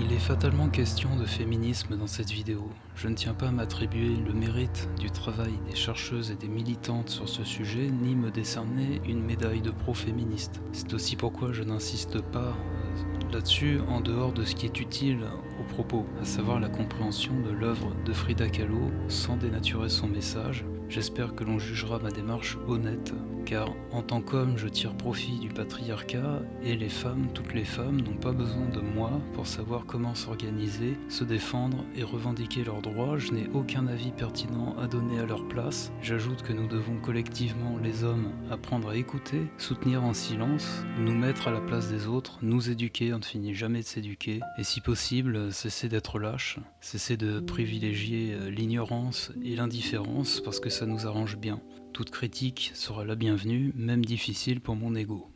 Il est fatalement question de féminisme dans cette vidéo. Je ne tiens pas à m'attribuer le mérite du travail des chercheuses et des militantes sur ce sujet, ni me décerner une médaille de pro-féministe. C'est aussi pourquoi je n'insiste pas euh, là-dessus en dehors de ce qui est utile au propos, à savoir la compréhension de l'œuvre de Frida Kahlo sans dénaturer son message. J'espère que l'on jugera ma démarche honnête car en tant qu'homme je tire profit du patriarcat et les femmes, toutes les femmes, n'ont pas besoin de moi pour savoir comment s'organiser, se défendre et revendiquer leurs droits, je n'ai aucun avis pertinent à donner à leur place. J'ajoute que nous devons collectivement, les hommes, apprendre à écouter, soutenir en silence, nous mettre à la place des autres, nous éduquer, on ne finit jamais de s'éduquer, et si possible, cesser d'être lâche, cesser de privilégier euh, l'ignorance et l'indifférence parce que ça nous arrange bien. Toute critique sera la bienvenue, même difficile pour mon ego.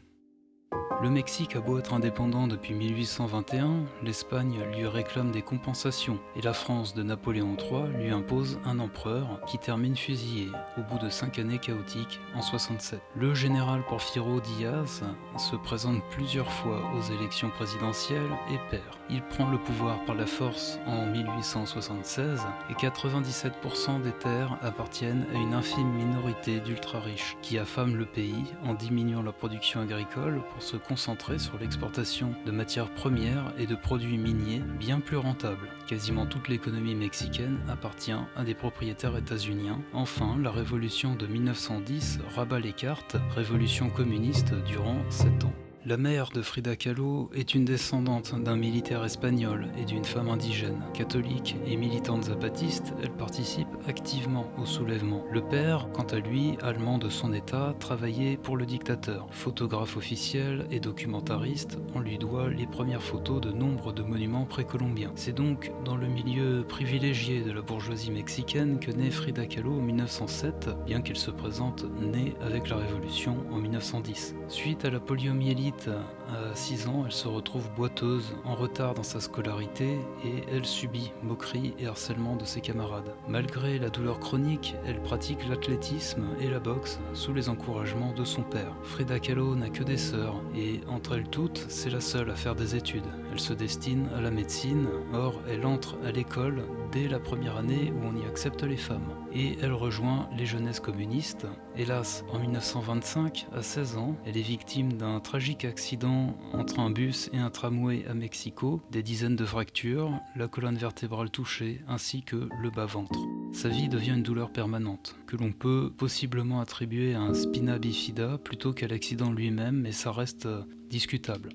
Le Mexique a beau être indépendant depuis 1821, l'Espagne lui réclame des compensations et la France de Napoléon III lui impose un empereur qui termine fusillé au bout de cinq années chaotiques en 67. Le général Porfirio Diaz se présente plusieurs fois aux élections présidentielles et perd. Il prend le pouvoir par la force en 1876 et 97% des terres appartiennent à une infime minorité d'ultra riches qui affament le pays en diminuant la production agricole pour se concentré sur l'exportation de matières premières et de produits miniers bien plus rentables. Quasiment toute l'économie mexicaine appartient à des propriétaires états-uniens. Enfin, la révolution de 1910 rabat les cartes, révolution communiste durant 7 ans. La mère de Frida Kahlo est une descendante d'un militaire espagnol et d'une femme indigène. Catholique et militante zapatiste, elle participe activement au soulèvement. Le père, quant à lui, allemand de son état, travaillait pour le dictateur. Photographe officiel et documentariste, on lui doit les premières photos de nombre de monuments précolombiens. C'est donc dans le milieu privilégié de la bourgeoisie mexicaine que naît Frida Kahlo en 1907, bien qu'elle se présente née avec la Révolution en 1910. Suite à la poliomyélite à 6 ans, elle se retrouve boiteuse, en retard dans sa scolarité et elle subit moquerie et harcèlement de ses camarades. Malgré la douleur chronique, elle pratique l'athlétisme et la boxe sous les encouragements de son père. Frida Kahlo n'a que des sœurs et entre elles toutes, c'est la seule à faire des études. Elle se destine à la médecine, or elle entre à l'école dès la première année où on y accepte les femmes. Et elle rejoint les jeunesses communistes. Hélas, en 1925, à 16 ans, elle est victime d'un tragique accident entre un bus et un tramway à Mexico, des dizaines de fractures, la colonne vertébrale touchée ainsi que le bas-ventre. Sa vie devient une douleur permanente, que l'on peut possiblement attribuer à un spina bifida plutôt qu'à l'accident lui-même, mais ça reste discutable.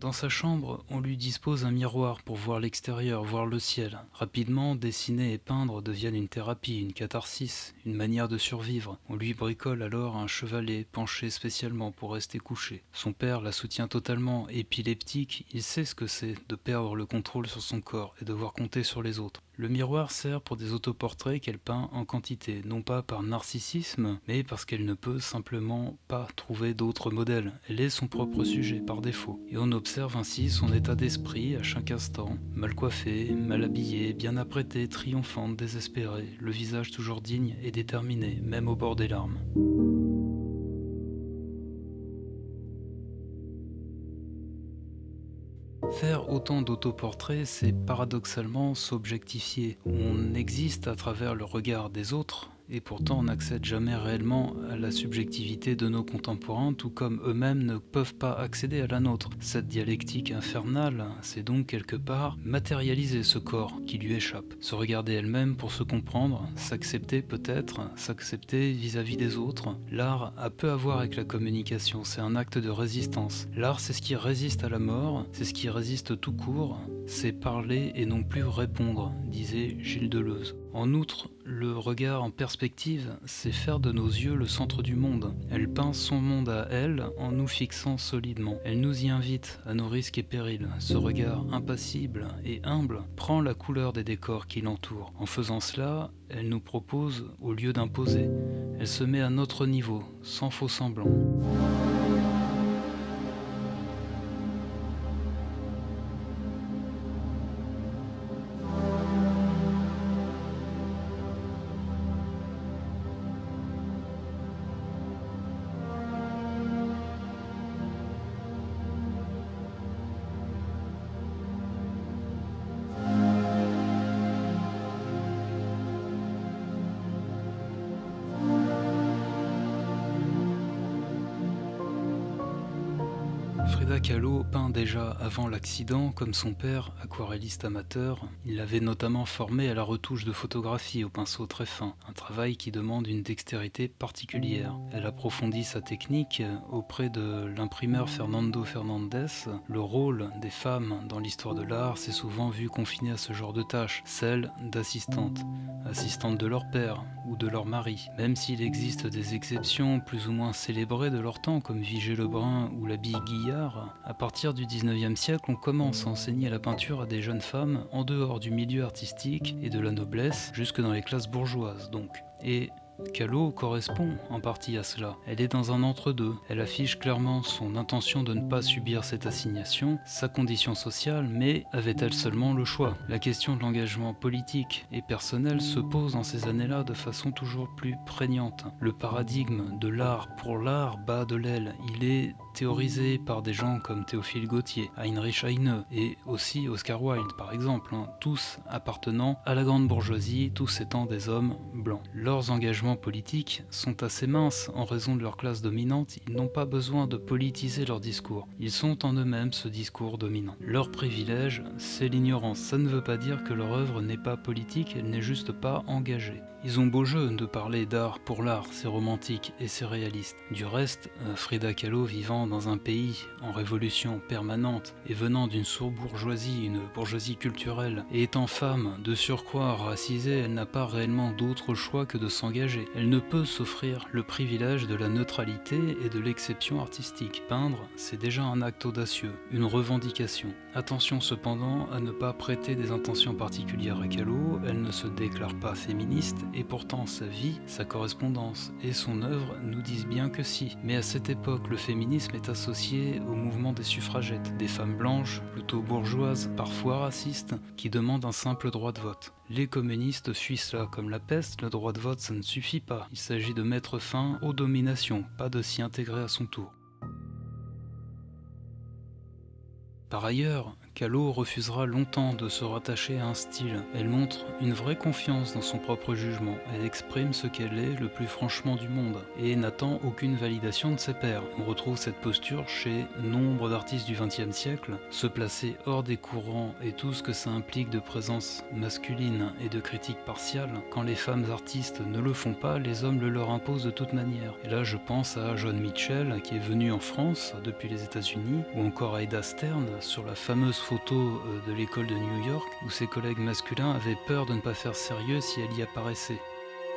Dans sa chambre, on lui dispose un miroir pour voir l'extérieur, voir le ciel. Rapidement, dessiner et peindre deviennent une thérapie, une catharsis, une manière de survivre. On lui bricole alors un chevalet penché spécialement pour rester couché. Son père la soutient totalement, épileptique, il sait ce que c'est de perdre le contrôle sur son corps et devoir compter sur les autres. Le miroir sert pour des autoportraits qu'elle peint en quantité, non pas par narcissisme, mais parce qu'elle ne peut simplement pas trouver d'autres modèles. Elle est son propre sujet par défaut. Et on observe ainsi son état d'esprit à chaque instant, mal coiffée, mal habillée, bien apprêtée, triomphante, désespérée, le visage toujours digne et déterminé, même au bord des larmes. Faire autant d'autoportraits, c'est paradoxalement s'objectifier. On existe à travers le regard des autres, et pourtant on n'accède jamais réellement à la subjectivité de nos contemporains, tout comme eux-mêmes ne peuvent pas accéder à la nôtre. Cette dialectique infernale, c'est donc quelque part matérialiser ce corps qui lui échappe, se regarder elle-même pour se comprendre, s'accepter peut-être, s'accepter vis-à-vis des autres. L'art a peu à voir avec la communication, c'est un acte de résistance. L'art c'est ce qui résiste à la mort, c'est ce qui résiste tout court, c'est parler et non plus répondre, disait Gilles Deleuze. En outre, le regard en perspective, c'est faire de nos yeux le centre du monde. Elle peint son monde à elle en nous fixant solidement. Elle nous y invite à nos risques et périls. Ce regard impassible et humble prend la couleur des décors qui l'entourent. En faisant cela, elle nous propose au lieu d'imposer. Elle se met à notre niveau, sans faux semblant. Avant l'accident comme son père, aquarelliste amateur. Il l'avait notamment formé à la retouche de photographie au pinceau très fin, un travail qui demande une dextérité particulière. Elle approfondit sa technique auprès de l'imprimeur Fernando Fernandez. Le rôle des femmes dans l'histoire de l'art s'est souvent vu confiné à ce genre de tâches, celle d'assistante, assistante de leur père ou de leur mari. Même s'il existe des exceptions plus ou moins célébrées de leur temps comme Vigée Lebrun ou l'abbaye Guillard, à partir du 19e siècle, commence à enseigner la peinture à des jeunes femmes en dehors du milieu artistique et de la noblesse, jusque dans les classes bourgeoises donc. Et Callot correspond en partie à cela. Elle est dans un entre-deux. Elle affiche clairement son intention de ne pas subir cette assignation, sa condition sociale, mais avait-elle seulement le choix? La question de l'engagement politique et personnel se pose dans ces années-là de façon toujours plus prégnante. Le paradigme de l'art pour l'art bat de l'aile. Il est théorisé par des gens comme Théophile Gautier, Heinrich Heine et aussi Oscar Wilde par exemple, hein. tous appartenant à la grande bourgeoisie, tous étant des hommes blancs. Leurs engagements politiques sont assez minces en raison de leur classe dominante, ils n'ont pas besoin de politiser leur discours. Ils sont en eux-mêmes ce discours dominant. Leur privilège, c'est l'ignorance. Ça ne veut pas dire que leur œuvre n'est pas politique, elle n'est juste pas engagée. Ils ont beau jeu de parler d'art pour l'art, c'est romantique et c'est réaliste. Du reste, euh, Frida Kahlo vivant dans un pays en révolution permanente et venant d'une sourd-bourgeoisie, une bourgeoisie culturelle, et étant femme, de surcroît racisée, elle n'a pas réellement d'autre choix que de s'engager. Elle ne peut s'offrir le privilège de la neutralité et de l'exception artistique. Peindre, c'est déjà un acte audacieux, une revendication. Attention cependant à ne pas prêter des intentions particulières à Kahlo, elle ne se déclare pas féministe et pourtant sa vie, sa correspondance et son œuvre nous disent bien que si. Mais à cette époque, le féminisme est associé au mouvement des suffragettes, des femmes blanches, plutôt bourgeoises, parfois racistes, qui demandent un simple droit de vote. Les communistes fuient cela comme la peste, le droit de vote ça ne suffit pas, il s'agit de mettre fin aux dominations, pas de s'y intégrer à son tour. Par ailleurs, Callot refusera longtemps de se rattacher à un style. Elle montre une vraie confiance dans son propre jugement. Elle exprime ce qu'elle est le plus franchement du monde et n'attend aucune validation de ses pairs. On retrouve cette posture chez nombre d'artistes du XXe siècle, se placer hors des courants et tout ce que ça implique de présence masculine et de critique partiale. Quand les femmes artistes ne le font pas, les hommes le leur imposent de toute manière. Et là, je pense à John Mitchell qui est venu en France depuis les États-Unis, ou encore à Eda Stern sur la fameuse photo euh, de l'école de New York où ses collègues masculins avaient peur de ne pas faire sérieux si elle y apparaissait.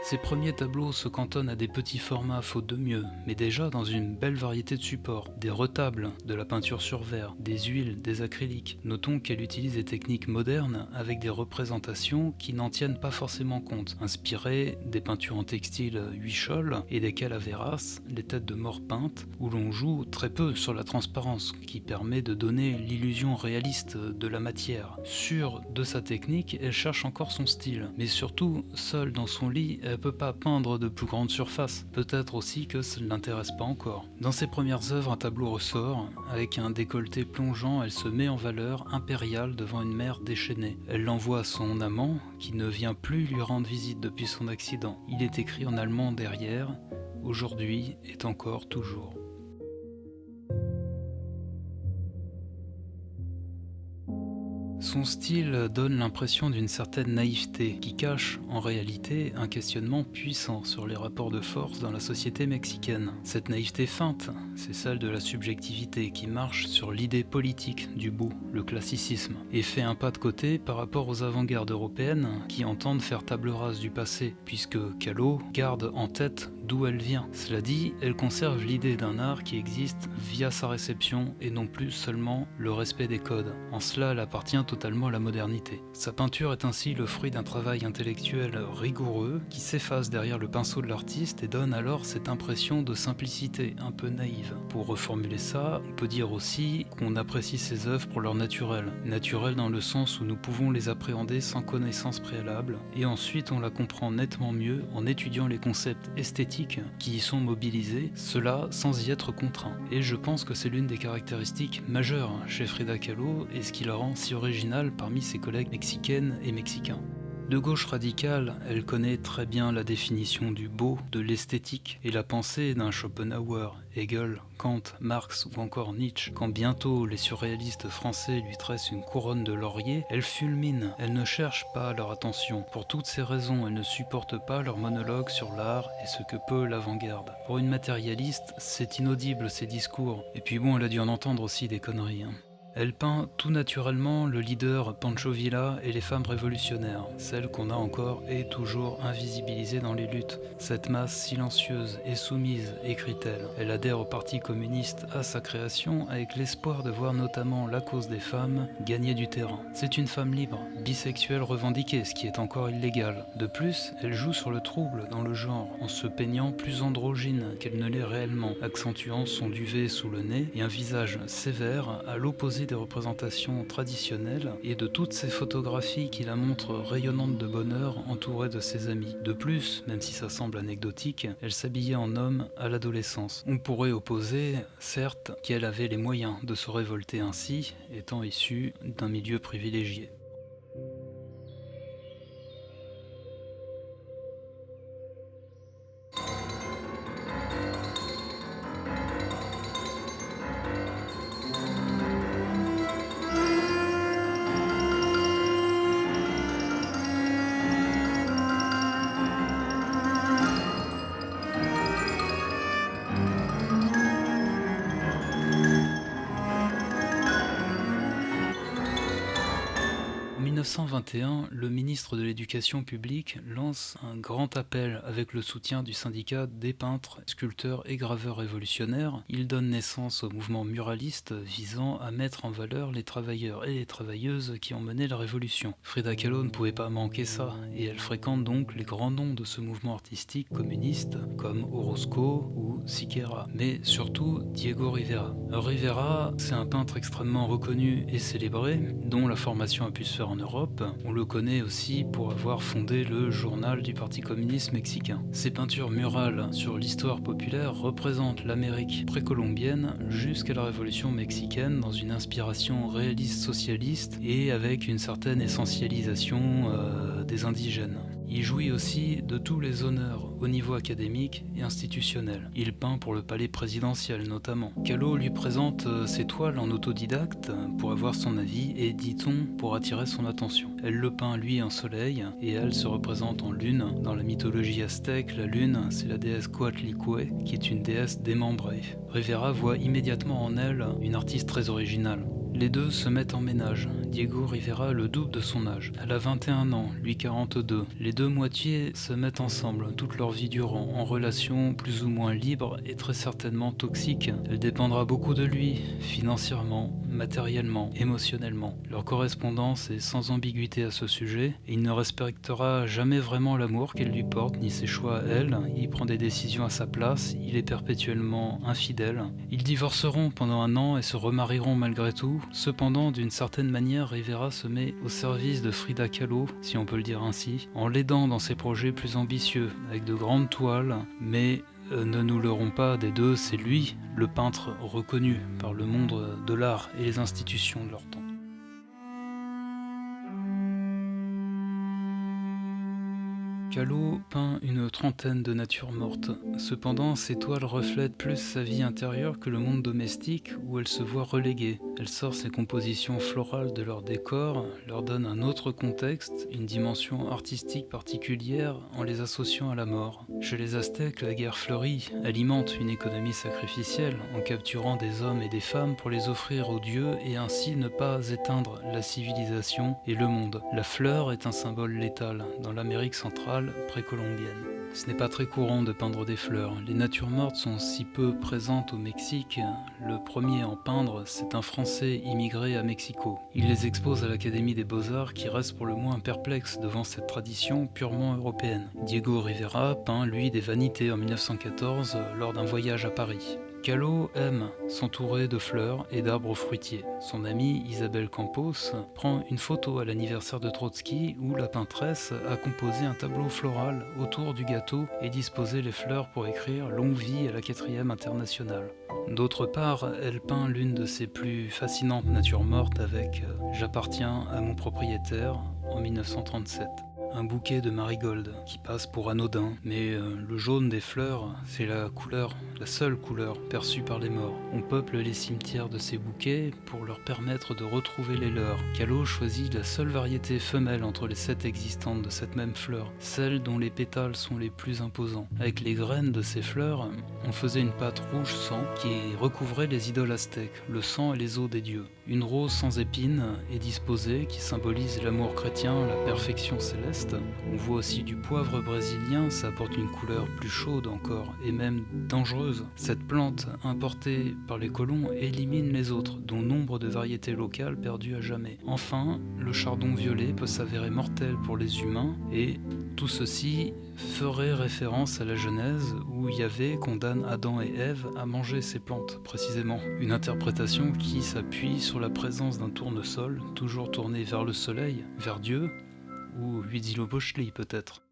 Ses premiers tableaux se cantonnent à des petits formats faute de mieux, mais déjà dans une belle variété de supports, des retables, de la peinture sur verre, des huiles, des acryliques. Notons qu'elle utilise des techniques modernes avec des représentations qui n'en tiennent pas forcément compte, inspirées des peintures en textile huichol et des calaveras, les têtes de mort peintes, où l'on joue très peu sur la transparence, qui permet de donner l'illusion réaliste de la matière. Sûre de sa technique, elle cherche encore son style, mais surtout, seule dans son lit, elle peut pas peindre de plus grandes surfaces. Peut-être aussi que ça ne l'intéresse pas encore. Dans ses premières œuvres, un tableau ressort. Avec un décolleté plongeant, elle se met en valeur impériale devant une mère déchaînée. Elle l'envoie à son amant, qui ne vient plus lui rendre visite depuis son accident. Il est écrit en allemand derrière. Aujourd'hui est encore toujours. Son style donne l'impression d'une certaine naïveté qui cache en réalité un questionnement puissant sur les rapports de force dans la société mexicaine. Cette naïveté feinte, c'est celle de la subjectivité qui marche sur l'idée politique du beau, le classicisme, et fait un pas de côté par rapport aux avant-gardes européennes qui entendent faire table rase du passé, puisque Callot garde en tête d'où elle vient. Cela dit, elle conserve l'idée d'un art qui existe via sa réception et non plus seulement le respect des codes. En cela, elle appartient totalement à la modernité. Sa peinture est ainsi le fruit d'un travail intellectuel rigoureux qui s'efface derrière le pinceau de l'artiste et donne alors cette impression de simplicité un peu naïve. Pour reformuler ça, on peut dire aussi qu'on apprécie ses œuvres pour leur naturel. Naturel dans le sens où nous pouvons les appréhender sans connaissance préalable et ensuite on la comprend nettement mieux en étudiant les concepts esthétiques qui y sont mobilisés, cela sans y être contraint. Et je pense que c'est l'une des caractéristiques majeures chez Frida Kahlo et ce qui la rend si originale parmi ses collègues mexicaines et mexicains. De gauche radicale, elle connaît très bien la définition du beau, de l'esthétique et la pensée d'un Schopenhauer, Hegel, Kant, Marx ou encore Nietzsche. Quand bientôt les surréalistes français lui tressent une couronne de laurier, elle fulmine, elle ne cherche pas leur attention. Pour toutes ces raisons, elle ne supporte pas leur monologue sur l'art et ce que peut l'avant-garde. Pour une matérialiste, c'est inaudible ces discours. Et puis bon, elle a dû en entendre aussi des conneries. Hein. Elle peint tout naturellement le leader Pancho Villa et les femmes révolutionnaires, celles qu'on a encore et toujours invisibilisées dans les luttes. Cette masse silencieuse et soumise, écrit-elle. Elle adhère au Parti communiste à sa création avec l'espoir de voir notamment la cause des femmes gagner du terrain. C'est une femme libre, bisexuelle revendiquée, ce qui est encore illégal. De plus, elle joue sur le trouble dans le genre en se peignant plus androgyne qu'elle ne l'est réellement, accentuant son duvet sous le nez et un visage sévère à l'opposé des représentations traditionnelles et de toutes ces photographies qui la montrent rayonnante de bonheur entourée de ses amis. De plus, même si ça semble anecdotique, elle s'habillait en homme à l'adolescence. On pourrait opposer, certes, qu'elle avait les moyens de se révolter ainsi, étant issue d'un milieu privilégié. 1921, le ministre de l'Éducation publique lance un grand appel avec le soutien du syndicat des peintres, sculpteurs et graveurs révolutionnaires. Il donne naissance au mouvement muraliste visant à mettre en valeur les travailleurs et les travailleuses qui ont mené la révolution. Frida Kahlo ne pouvait pas manquer ça, et elle fréquente donc les grands noms de ce mouvement artistique communiste comme Orozco ou Siqueira, mais surtout Diego Rivera. Rivera, c'est un peintre extrêmement reconnu et célébré, dont la formation a pu se faire en Europe on le connaît aussi pour avoir fondé le journal du Parti communiste mexicain. Ses peintures murales sur l'histoire populaire représentent l'Amérique précolombienne jusqu'à la révolution mexicaine dans une inspiration réaliste socialiste et avec une certaine essentialisation euh, des indigènes. Il jouit aussi de tous les honneurs au niveau académique et institutionnel. Il peint pour le palais présidentiel notamment. Callot lui présente euh, ses toiles en autodidacte pour avoir son avis et, dit-on, pour attirer son attention. Elle le peint lui en soleil et elle se représente en lune. Dans la mythologie aztèque, la lune, c'est la déesse Coatlicue qui est une déesse démembrée. Rivera voit immédiatement en elle une artiste très originale. Les deux se mettent en ménage. Diego Rivera le double de son âge. Elle a 21 ans, lui 42. Les deux moitiés se mettent ensemble toute leur vie durant, en relation plus ou moins libre et très certainement toxique. Elle dépendra beaucoup de lui, financièrement, matériellement, émotionnellement. Leur correspondance est sans ambiguïté à ce sujet, et il ne respectera jamais vraiment l'amour qu'elle lui porte, ni ses choix à elle. Il prend des décisions à sa place, il est perpétuellement infidèle. Ils divorceront pendant un an et se remarieront malgré tout, Cependant, d'une certaine manière, Rivera se met au service de Frida Kahlo, si on peut le dire ainsi, en l'aidant dans ses projets plus ambitieux, avec de grandes toiles, mais euh, ne nous leurrons pas des deux, c'est lui, le peintre reconnu par le monde de l'art et les institutions de leur temps. Callot peint une trentaine de natures mortes. Cependant, ses toiles reflètent plus sa vie intérieure que le monde domestique où elle se voit reléguée. Elle sort ses compositions florales de leur décor, leur donne un autre contexte, une dimension artistique particulière en les associant à la mort. Chez les Aztèques, la guerre fleurit, alimente une économie sacrificielle en capturant des hommes et des femmes pour les offrir aux dieux et ainsi ne pas éteindre la civilisation et le monde. La fleur est un symbole létal. Dans l'Amérique centrale, précolombienne. Ce n'est pas très courant de peindre des fleurs. Les natures mortes sont si peu présentes au Mexique. Le premier à en peindre, c'est un Français immigré à Mexico. Il les expose à l'Académie des Beaux-Arts qui reste pour le moins perplexe devant cette tradition purement européenne. Diego Rivera peint, lui, des vanités en 1914 lors d'un voyage à Paris. Callot aime s'entourer de fleurs et d'arbres fruitiers. Son amie Isabelle Campos prend une photo à l'anniversaire de Trotsky où la peintresse a composé un tableau floral autour du gâteau et disposé les fleurs pour écrire Longue vie à la quatrième internationale. D'autre part, elle peint l'une de ses plus fascinantes natures mortes avec J'appartiens à mon propriétaire en 1937. Un bouquet de marigold qui passe pour anodin, mais euh, le jaune des fleurs, c'est la couleur, la seule couleur perçue par les morts. On peuple les cimetières de ces bouquets pour leur permettre de retrouver les leurs. Callot choisit la seule variété femelle entre les sept existantes de cette même fleur, celle dont les pétales sont les plus imposants. Avec les graines de ces fleurs, on faisait une pâte rouge sang qui recouvrait les idoles aztèques, le sang et les os des dieux. Une rose sans épines est disposée qui symbolise l'amour chrétien, la perfection céleste. On voit aussi du poivre brésilien, ça apporte une couleur plus chaude encore et même dangereuse. Cette plante importée par les colons élimine les autres, dont nombre de variétés locales perdues à jamais. Enfin, le chardon violet peut s'avérer mortel pour les humains et tout ceci ferait référence à la Genèse où Yahvé condamne Adam et Ève à manger ces plantes, précisément. Une interprétation qui s'appuie sur la présence d'un tournesol, toujours tourné vers le soleil, vers Dieu, ou Huitzilopochtli peut-être.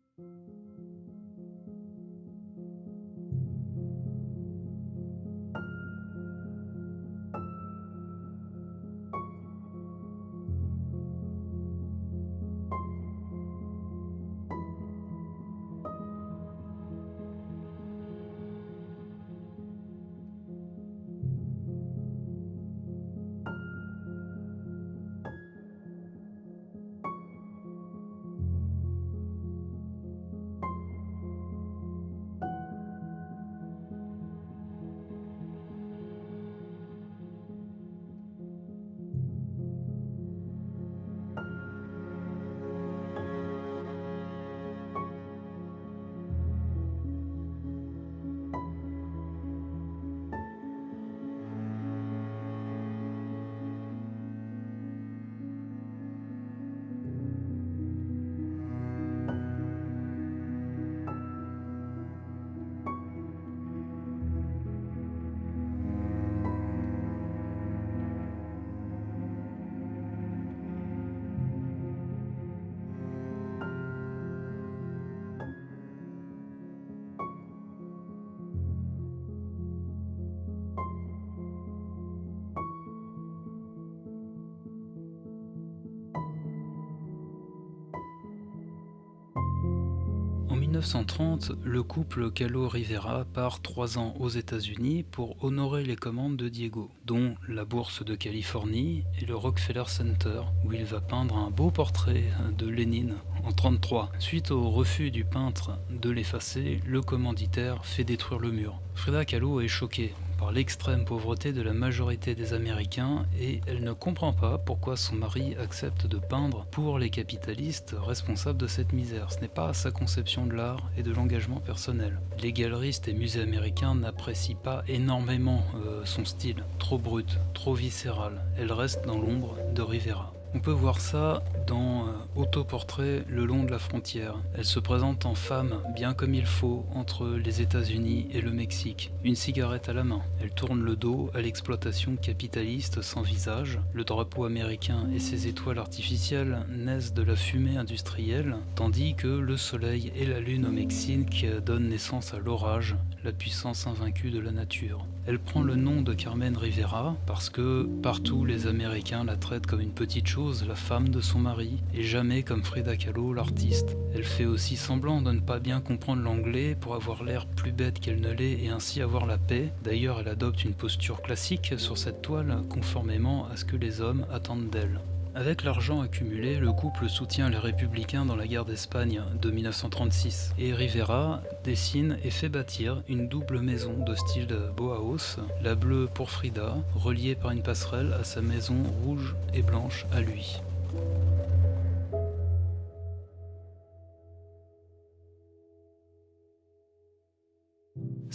1930, le couple Calo-Rivera part trois ans aux États-Unis pour honorer les commandes de Diego, dont la Bourse de Californie et le Rockefeller Center, où il va peindre un beau portrait de Lénine en 1933. Suite au refus du peintre de l'effacer, le commanditaire fait détruire le mur. Frida Kahlo est choquée par l'extrême pauvreté de la majorité des Américains et elle ne comprend pas pourquoi son mari accepte de peindre pour les capitalistes responsables de cette misère. Ce n'est pas sa conception de l'art et de l'engagement personnel. Les galeristes et musées américains n'apprécient pas énormément euh, son style, trop brut, trop viscéral. Elle reste dans l'ombre de Rivera. On peut voir ça dans euh, Autoportrait le long de la frontière. Elle se présente en femme, bien comme il faut, entre les États-Unis et le Mexique, une cigarette à la main. Elle tourne le dos à l'exploitation capitaliste sans visage. Le drapeau américain et ses étoiles artificielles naissent de la fumée industrielle, tandis que le soleil et la lune au Mexique donnent naissance à l'orage, la puissance invaincue de la nature. Elle prend le nom de Carmen Rivera parce que partout les Américains la traitent comme une petite chose, la femme de son mari, et jamais comme Frida Kahlo, l'artiste. Elle fait aussi semblant de ne pas bien comprendre l'anglais pour avoir l'air plus bête qu'elle ne l'est et ainsi avoir la paix. D'ailleurs, elle adopte une posture classique sur cette toile, conformément à ce que les hommes attendent d'elle. Avec l'argent accumulé, le couple soutient les républicains dans la guerre d'Espagne de 1936 et Rivera dessine et fait bâtir une double maison de style Bauhaus, la bleue pour Frida, reliée par une passerelle à sa maison rouge et blanche à lui.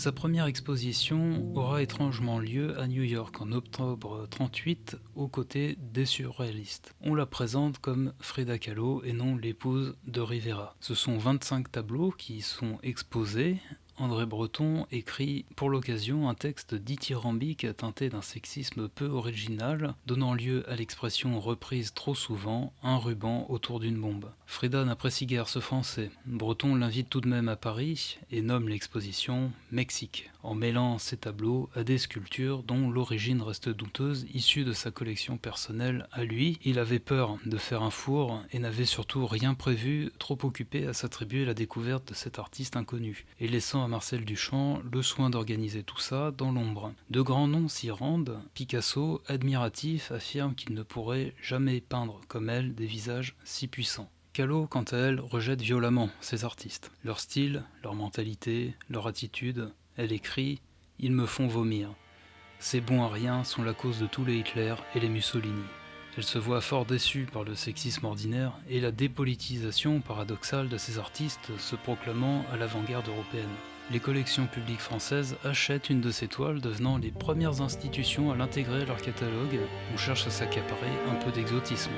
Sa première exposition aura étrangement lieu à New York en octobre 38 aux côtés des surréalistes. On la présente comme Frida Kahlo et non l'épouse de Rivera. Ce sont 25 tableaux qui sont exposés André Breton écrit pour l'occasion un texte dithyrambique teinté d'un sexisme peu original, donnant lieu à l'expression reprise trop souvent « un ruban autour d'une bombe ». Frida n'apprécie guère ce français. Breton l'invite tout de même à Paris et nomme l'exposition « Mexique », en mêlant ses tableaux à des sculptures dont l'origine reste douteuse, issue de sa collection personnelle à lui. Il avait peur de faire un four et n'avait surtout rien prévu, trop occupé à s'attribuer la découverte de cet artiste inconnu, et laissant à Marcel Duchamp le soin d'organiser tout ça dans l'ombre. De grands noms s'y rendent, Picasso, admiratif, affirme qu'il ne pourrait jamais peindre comme elle des visages si puissants. Callot, quant à elle, rejette violemment ces artistes. Leur style, leur mentalité, leur attitude, elle écrit « Ils me font vomir. Ces bons à rien sont la cause de tous les Hitler et les Mussolini. » Elle se voit fort déçue par le sexisme ordinaire et la dépolitisation paradoxale de ces artistes se proclamant à l'avant-garde européenne. Les collections publiques françaises achètent une de ces toiles devenant les premières institutions à l'intégrer à leur catalogue. On cherche à s'accaparer un peu d'exotisme.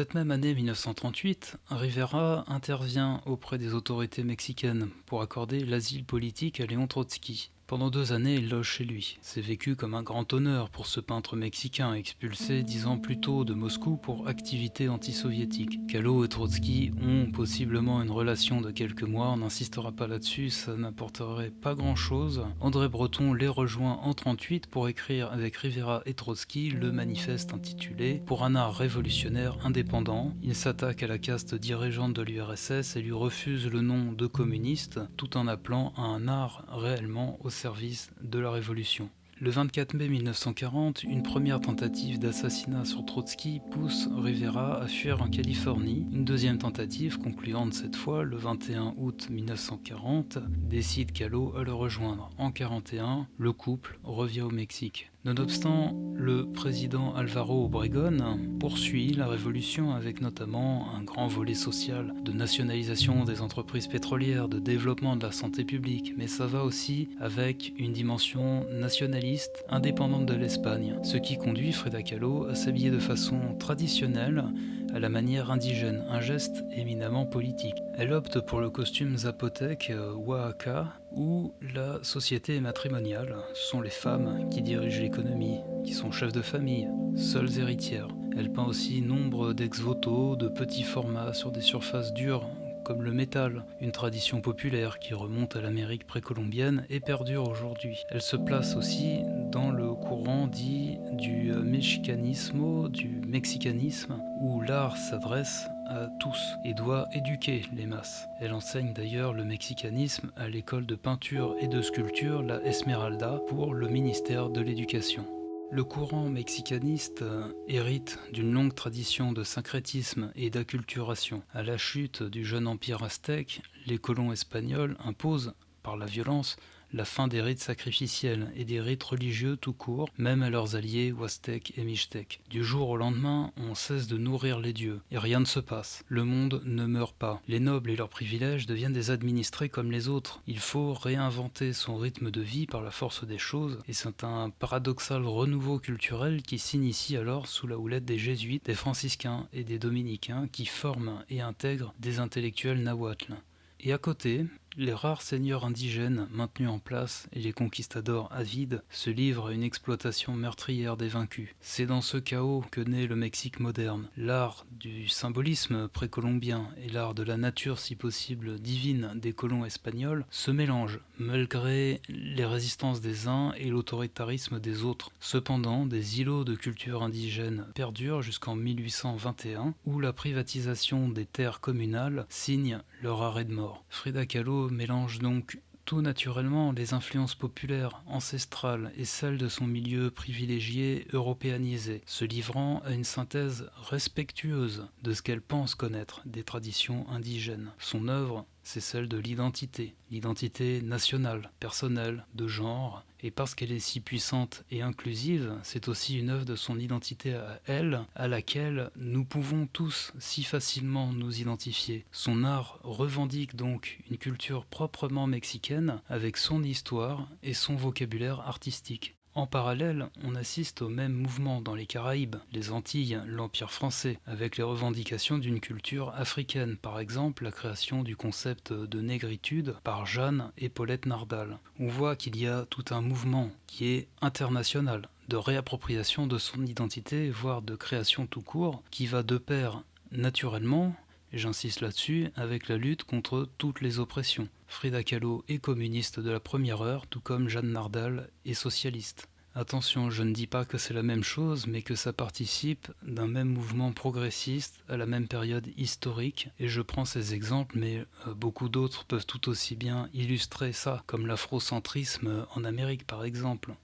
Cette même année 1938, Rivera intervient auprès des autorités mexicaines pour accorder l'asile politique à Léon Trotsky. Pendant deux années, il loge chez lui. C'est vécu comme un grand honneur pour ce peintre mexicain expulsé dix ans plus tôt de Moscou pour activité anti-soviétique. Kahlo et Trotsky ont possiblement une relation de quelques mois, on n'insistera pas là-dessus, ça n'apporterait pas grand-chose. André Breton les rejoint en 38 pour écrire avec Rivera et Trotsky le manifeste intitulé « Pour un art révolutionnaire indépendant ». Il s'attaque à la caste dirigeante de l'URSS et lui refuse le nom de communiste, tout en appelant à un art réellement au service de la Révolution. Le 24 mai 1940, une première tentative d'assassinat sur Trotsky pousse Rivera à fuir en Californie. Une deuxième tentative, concluante cette fois le 21 août 1940, décide Kahlo à le rejoindre. En 1941, le couple revient au Mexique. Nonobstant, le président Alvaro Obregón poursuit la révolution avec notamment un grand volet social de nationalisation des entreprises pétrolières, de développement de la santé publique, mais ça va aussi avec une dimension nationaliste indépendante de l'Espagne, ce qui conduit Frida Kahlo à s'habiller de façon traditionnelle à la manière indigène, un geste éminemment politique. Elle opte pour le costume zapotèque euh, Oaxaca où la société matrimoniale. Ce sont les femmes qui dirigent l'économie, qui sont chefs de famille, seules héritières. Elle peint aussi nombre d'ex-voto, de petits formats sur des surfaces dures comme le métal, une tradition populaire qui remonte à l'Amérique précolombienne et perdure aujourd'hui. Elle se place aussi dans le courant dit du mexicanismo, du mexicanisme, où l'art s'adresse à tous et doit éduquer les masses. Elle enseigne d'ailleurs le mexicanisme à l'école de peinture et de sculpture, la Esmeralda, pour le ministère de l'Éducation. Le courant mexicaniste euh, hérite d'une longue tradition de syncrétisme et d'acculturation. À la chute du jeune empire aztèque, les colons espagnols imposent, par la violence, la fin des rites sacrificiels et des rites religieux tout court, même à leurs alliés Huastec et Mixtec. Du jour au lendemain, on cesse de nourrir les dieux, et rien ne se passe. Le monde ne meurt pas. Les nobles et leurs privilèges deviennent des administrés comme les autres. Il faut réinventer son rythme de vie par la force des choses, et c'est un paradoxal renouveau culturel qui s'initie alors sous la houlette des jésuites, des franciscains et des dominicains qui forment et intègrent des intellectuels nahuatl. Et à côté, les rares seigneurs indigènes maintenus en place et les conquistadors avides se livrent à une exploitation meurtrière des vaincus. C'est dans ce chaos que naît le Mexique moderne. L'art du symbolisme précolombien et l'art de la nature si possible divine des colons espagnols se mélangent, malgré les résistances des uns et l'autoritarisme des autres. Cependant, des îlots de culture indigène perdurent jusqu'en 1821, où la privatisation des terres communales signe leur arrêt de mort. Frida Kahlo mélange donc tout naturellement les influences populaires, ancestrales et celles de son milieu privilégié européanisé, se livrant à une synthèse respectueuse de ce qu'elle pense connaître des traditions indigènes. Son œuvre c'est celle de l'identité, l'identité nationale, personnelle, de genre, et parce qu'elle est si puissante et inclusive, c'est aussi une œuvre de son identité à elle, à laquelle nous pouvons tous si facilement nous identifier. Son art revendique donc une culture proprement mexicaine, avec son histoire et son vocabulaire artistique. En parallèle, on assiste au même mouvement dans les Caraïbes, les Antilles, l'Empire français, avec les revendications d'une culture africaine, par exemple la création du concept de négritude par Jeanne et Paulette Nardal. On voit qu'il y a tout un mouvement qui est international, de réappropriation de son identité, voire de création tout court, qui va de pair naturellement j'insiste là-dessus, avec la lutte contre toutes les oppressions. Frida Kahlo est communiste de la première heure, tout comme Jeanne Nardal est socialiste. Attention, je ne dis pas que c'est la même chose, mais que ça participe d'un même mouvement progressiste à la même période historique, et je prends ces exemples, mais euh, beaucoup d'autres peuvent tout aussi bien illustrer ça, comme l'afrocentrisme en Amérique par exemple.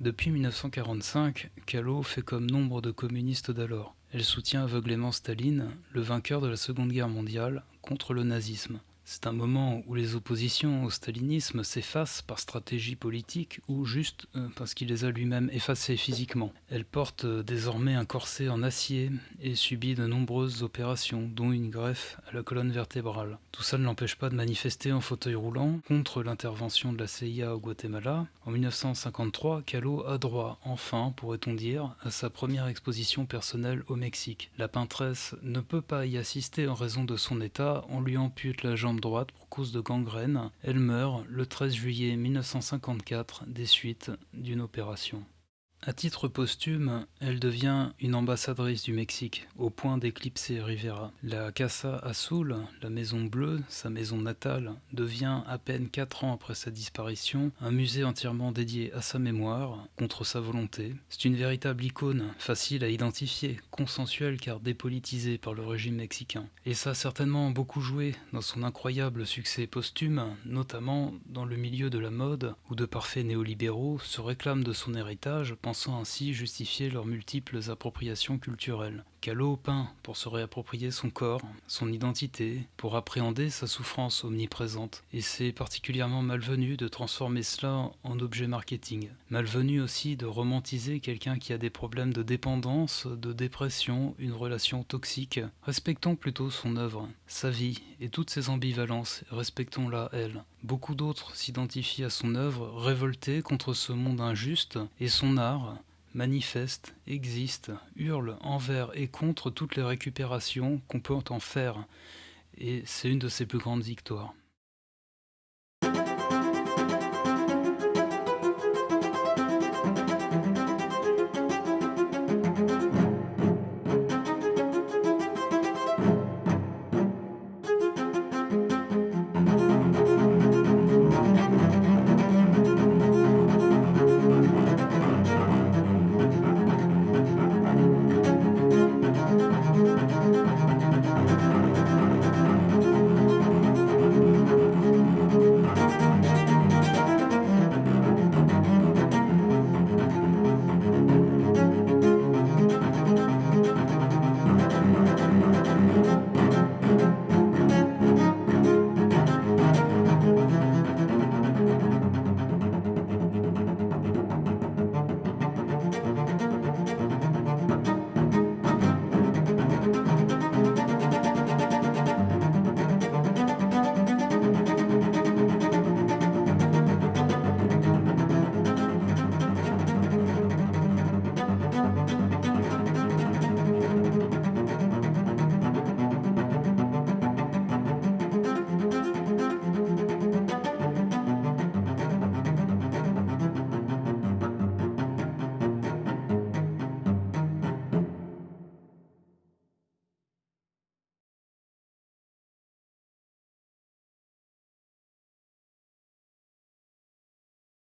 Depuis 1945, Kahlo fait comme nombre de communistes d'alors. Elle soutient aveuglément Staline, le vainqueur de la Seconde Guerre mondiale, contre le nazisme. C'est un moment où les oppositions au stalinisme s'effacent par stratégie politique ou juste euh, parce qu'il les a lui-même effacées physiquement. Elle porte euh, désormais un corset en acier et subit de nombreuses opérations, dont une greffe à la colonne vertébrale. Tout ça ne l'empêche pas de manifester en fauteuil roulant contre l'intervention de la CIA au Guatemala. En 1953, Kahlo a droit, enfin, pourrait-on dire, à sa première exposition personnelle au Mexique. La peintresse ne peut pas y assister en raison de son état, on lui ampute la jambe droite pour cause de gangrène. Elle meurt le 13 juillet 1954 des suites d'une opération. À titre posthume, elle devient une ambassadrice du Mexique, au point d'éclipser Rivera. La Casa Azul, la Maison Bleue, sa maison natale, devient, à peine 4 ans après sa disparition, un musée entièrement dédié à sa mémoire, contre sa volonté. C'est une véritable icône, facile à identifier, consensuelle car dépolitisée par le régime mexicain. Et ça a certainement beaucoup joué dans son incroyable succès posthume, notamment dans le milieu de la mode, où de parfaits néolibéraux se réclament de son héritage, sans ainsi justifier leurs multiples appropriations culturelles. Callot peint pour se réapproprier son corps, son identité, pour appréhender sa souffrance omniprésente. Et c'est particulièrement malvenu de transformer cela en objet marketing. Malvenu aussi de romantiser quelqu'un qui a des problèmes de dépendance, de dépression, une relation toxique. Respectons plutôt son œuvre, sa vie et toutes ses ambivalences, respectons-la elle. Beaucoup d'autres s'identifient à son œuvre, révoltés contre ce monde injuste, et son art, manifeste, existe, hurle envers et contre toutes les récupérations qu'on peut en faire, et c'est une de ses plus grandes victoires.